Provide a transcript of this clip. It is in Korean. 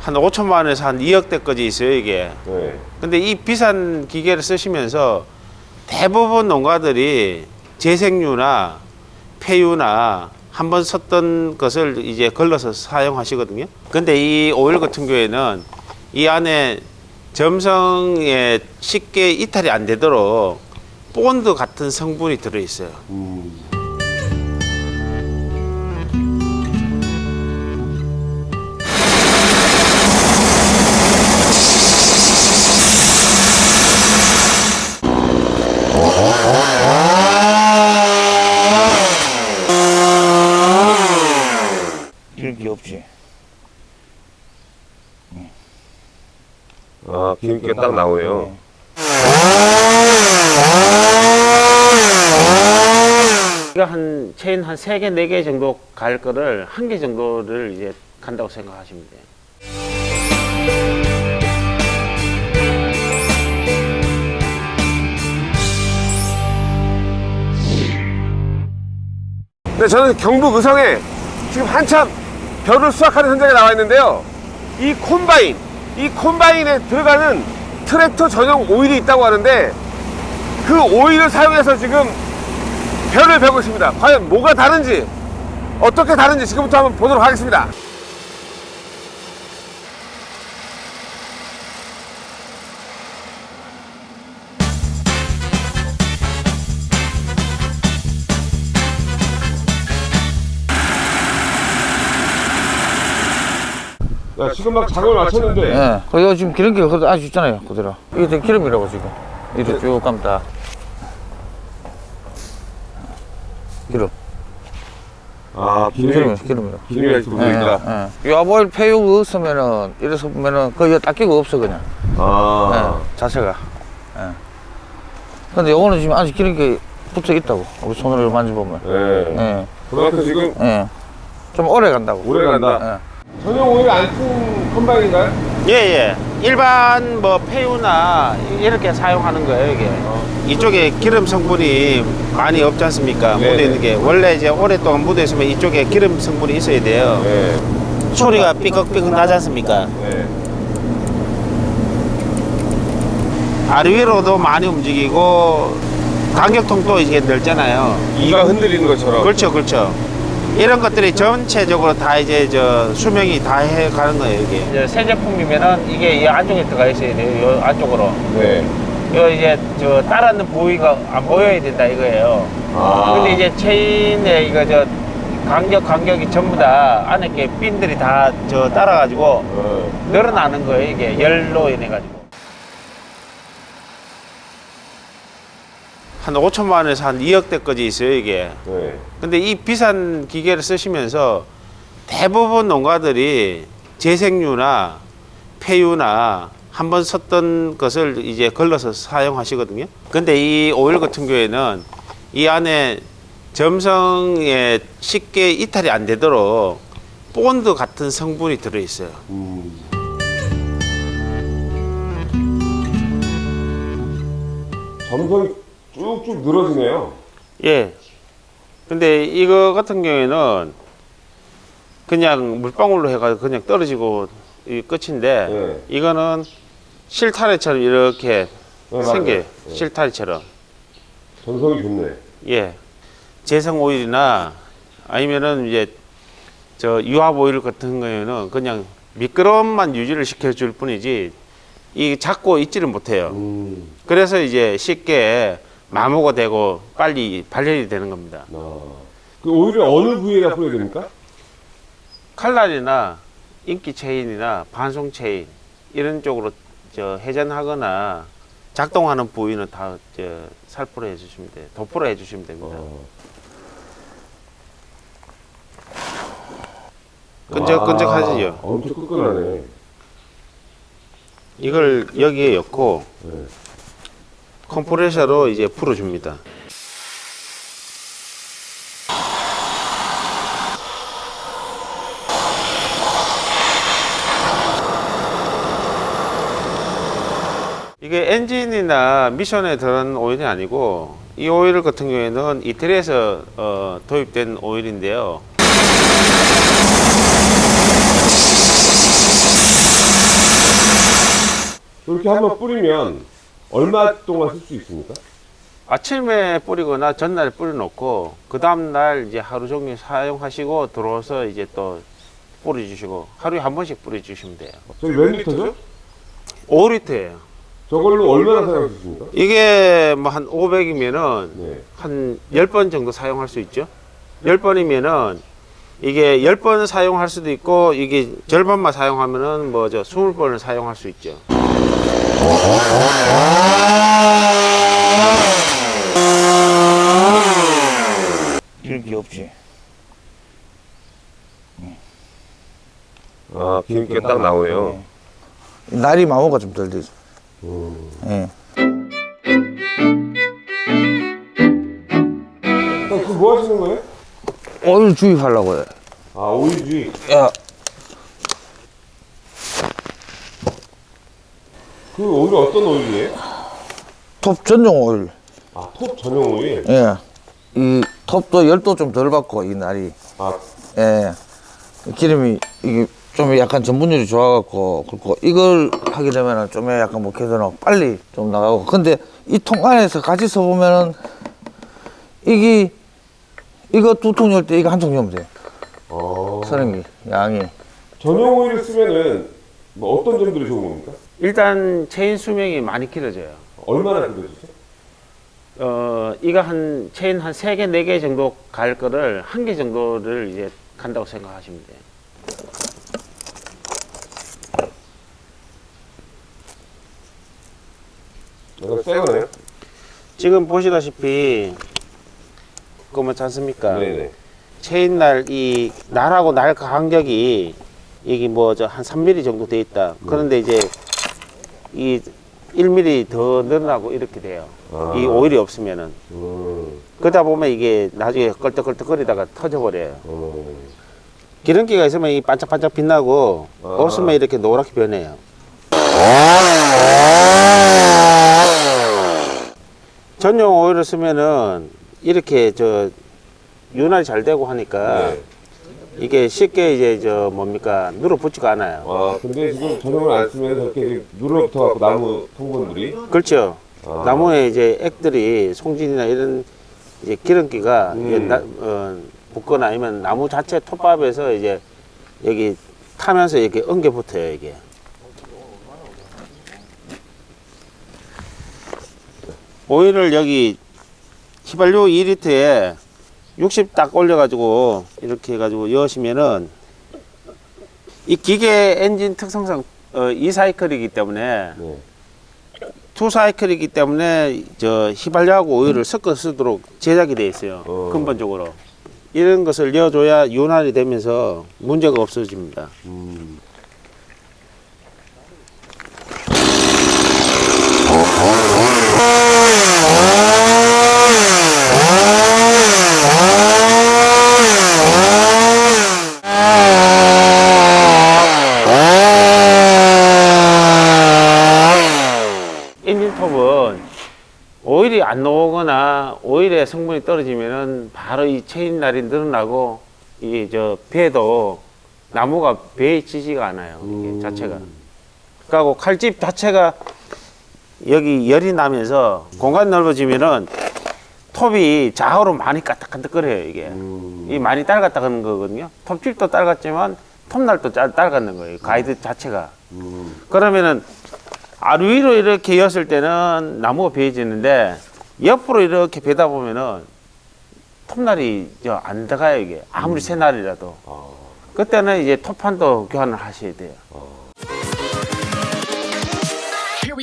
한 5천만 원에서 한 2억대까지 있어요 이게 네. 근데 이 비싼 기계를 쓰시면서 대부분 농가들이 재생유나 폐유나 한 번 썼던 것을 이제 걸러서 사용하시거든요. 근데 이 오일 같은 경우에는 이 안에 점성에 쉽게 이탈이 안 되도록 본드 같은 성분이 들어 있어요. 음. 아, 기름기가 딱 나오네요. 이거 한 체인 한 세 개, 네 개 정도 갈 거를 한 개 정도를 이제 간다고 생각하시면 돼요. 네, 저는 경북 의성에 지금 한참 벼를 수확하는 현장에 나와 있는데요. 이 콤바인, 이 콤바인에 들어가는 트랙터 전용 오일이 있다고 하는데 그 오일을 사용해서 지금 벼를 베고 있습니다. 과연 뭐가 다른지, 어떻게 다른지 지금부터 한번 보도록 하겠습니다. 야, 지금 막 작업을 마쳤는데 예. 그리고 지금 기름기가 그대로 아주 있잖아요. 그대로. 이게 다 기름이라고 지금. 이렇게 쭉 감다. 기름. 아, 기름, 기름이라. 기름이 이렇게 묻어 있다. 예, 예. 요아보일 폐육 없으면은, 이래서 보면은 거의 닦기가 없어, 그냥. 아, 예, 자체가. 예. 근데 요거는 지금 아직 기름기 붙어 있다고. 우리 손으로 만져보면. 네. 예. 그만큼 지금 예. 좀 오래 간다고. 오래 간다. 예. 전용 오일 안 쓴 컴바인인가요? 예, 예. 일반 뭐 폐유나 이렇게 사용하는 거예요, 이게. 이쪽에 기름 성분이 많이 없지 않습니까? 네. 묻어 있는 게. 원래 이제 오랫동안 묻어 있으면 이쪽에 기름 성분이 있어야 돼요. 네. 소리가 삐걱삐걱 나지 않습니까? 네. 아래 위로도 많이 움직이고 간격통도 이게 넓잖아요. 이가 흔들리는 것처럼. 그렇죠, 그렇죠. 이런 것들이 전체적으로 다 이제 저 수명이 다 해가는 거예요, 이게. 이제 새 제품이면은 이게 이 안쪽에 들어가 있어야 돼요, 이 안쪽으로. 네. 이거 이제 저 따라는 부위가 안 보여야 된다 이거예요. 아. 근데 이제 체인에 이거 저 간격 간격이 전부 다 안에 게 핀들이 다 저 따라 가지고 어. 늘어나는 거예요, 이게 열로 인해 가지고. 한 5천만 원에서 한 2억대까지 있어요, 이게. 네. 근데 이 비싼 기계를 쓰시면서 대부분 농가들이 재생유나 폐유나 한 번 썼던 것을 이제 걸러서 사용하시거든요. 근데 이 오일 같은 경우에는 이 안에 점성에 쉽게 이탈이 안 되도록 본드 같은 성분이 들어 있어요. 음. 점성이 쭉쭉 늘어지네요. 예. 근데 이거 같은 경우에는 그냥 물방울로 해가지고 그냥 떨어지고 이 끝인데 네. 이거는 실타래처럼 이렇게 네. 생겨요. 네. 실타래처럼. 점성이 좋네. 예. 재생 오일이나 아니면은 이제 저 유압 오일 같은 경우에는 그냥 미끄럼만 유지를 시켜줄 뿐이지 이 잡고 있지를 못해요. 음. 그래서 이제 쉽게 마모가 되고 빨리 발열이 되는 겁니다. 아. 그 오일을 어느 부위에다 뿌려야 됩니까? 칼날이나 인기 체인이나 반송 체인 이런 쪽으로 저 회전하거나 작동하는 부위는 다 저 살포로 해주시면 돼요. 도포로 해주시면 됩니다. 어. 끈적끈적하지요. 와, 엄청 끈끈하네. 이걸 여기에 넣고 네. 컴프레셔로 이제 풀어줍니다. 이게 엔진이나 미션에 들어간 오일이 아니고 이 오일 같은 경우에는 이태리에서 어, 도입된 오일인데요. 그렇게 한번 뿌리면 얼마 동안 쓸 수 있습니까? 아침에 뿌리거나 전날에 뿌려놓고 그 다음 날 이제 하루 종일 사용하시고 들어와서 이제 또 뿌려주시고 하루에 한 번씩 뿌려주시면 돼요. 저기 몇 리터죠? 5리터예요. 저걸로 얼마나 있습니까? 이게 뭐 한 500이면은 네. 한 10번 정도 사용할 수 있죠. 10번이면은 이게 10번 사용할 수도 있고 이게 절반만 사용하면은 뭐 저 20번을 사용할 수 있죠. 기름기 없지. 아, 기름기가 딱 나오네요. 날이 마모가 좀 덜 되죠. 음. 예. 형, 그거 뭐 하시는 거예요? 오일 주입하려고요. 아, 오일주의. 야, 그 오일은 어떤 오일이에요? 톱 전용 오일. 아, 톱 전용 오일? 예. 이 톱도 열도 좀 덜 받고 이 날이. 아, 예. 기름이 이게 좀 약간 전분율이 좋아갖고 그렇고 이걸 하게 되면은 좀 약간 뭐 개선하고 빨리 좀 나가고 근데 이 통 안에서 같이 써보면은 이게 이거 두 통 열 때 이거 한 통 열면 돼 어. 서는 게 양이 전용 오일을 쓰면은 뭐 어떤 점들이 좋은 겁니까? 일단 체인 수명이 많이 길어져요. 얼마나 길어지죠? 어, 이거 한 체인 한세 개, 네개 정도 갈 거를 한 개 정도를 이제 간다고 생각하시면 돼요. 이거 새 거네요? 지금 보시다시피 그렇지 않습니까? 네네. 체인 날 이 날하고 날 간격이 이게 뭐저 한 3mm 정도 돼 있다. 그런데 이제 이 1mm 더 늘어나고 이렇게 돼요. 아. 이 오일이 없으면은 음, 그러다 보면 이게 나중에 껄떡껄떡거리다가 터져버려요. 음. 기름기가 있으면 이 반짝반짝 빛나고 아. 없으면 이렇게 노랗게 변해요. 전용 오일을 쓰면은 이렇게 저 윤활이 잘 되고 하니까 네. 이게 쉽게 이제 저 뭡니까 눌어붙지가 않아요. 아, 근데 지금 전용을 안 쓰면 저렇게 눌러붙어 갖고 나무 성분들이 그렇죠. 아. 나무에 이제 액들이 송진이나 이런 이제 기름기가 음. 이제 나- 어, 붙거나 아니면 나무 자체 톱밥에서 이제 여기 타면서 이렇게 엉겨 붙어요 이게. 오일을 여기 휘발유 2리터에 60 딱 올려가지고 이렇게 해가지고 여시면은 이 기계 엔진 특성상 어, 이 사이클이기 때문에 네. two 사이클이기 때문에 저 휘발유하고 오일을 섞어 쓰도록 제작이 돼 있어요. 어. 근본적으로 이런 것을 넣어줘야 윤활이 되면서 문제가 없어집니다. 음. 엔진톱은 오일이 안 나오거나 오일의 성분이 떨어지면은 바로 이 체인 날이 늘어나고 이게 저 배도 나무가 배에 지지가 않아요. 이게 음. 자체가. 그리고 칼집 자체가 여기 열이 나면서 공간 넓어지면은 톱이 좌우로 많이 까딱까딱거려요 이게. 음. 이 많이 딸갔다는 거거든요. 톱질도 딸갔지만 톱날도 짤- 딸갔는 거예요. 가이드 자체가. 음. 그러면은 아루 위로 이렇게 였을 때는 나무가 베어지는데 옆으로 이렇게 베다 보면은 톱날이 저안 들어가요 이게 아무리 새 날이라도 아. 그때는 이제 톱판도 교환을 하셔야 돼요. Here